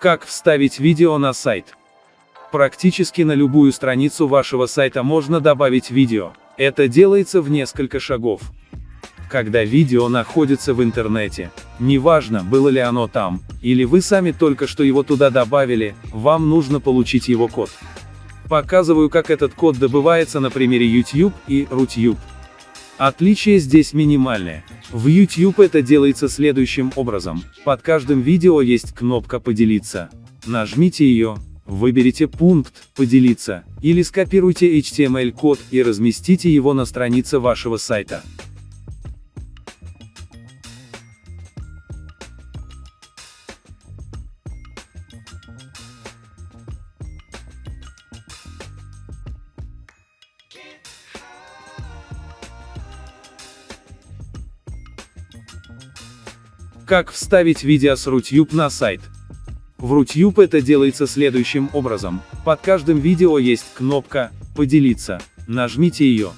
Как вставить видео на сайт? Практически на любую страницу вашего сайта можно добавить видео. Это делается в несколько шагов. Когда видео находится в интернете, неважно, было ли оно там, или вы сами только что его туда добавили, вам нужно получить его код. Показываю, как этот код добывается на примере YouTube и Rutube. Отличие здесь минимальное. В YouTube это делается следующим образом. Под каждым видео есть кнопка «Поделиться». Нажмите ее, выберите пункт «Поделиться» или скопируйте HTML-код и разместите его на странице вашего сайта. Как вставить видео с Rutube на сайт? В Rutube это делается следующим образом. Под каждым видео есть кнопка «Поделиться». Нажмите ее.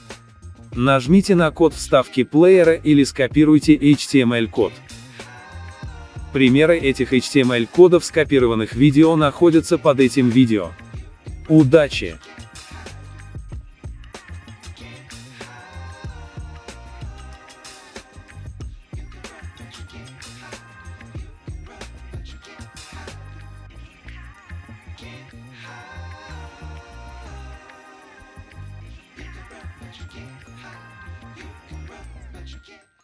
Нажмите на код вставки плеера или скопируйте HTML-код. Примеры этих HTML-кодов скопированных видео находятся под этим видео. Удачи! You can run, but you can't hide. You can run, but you can't.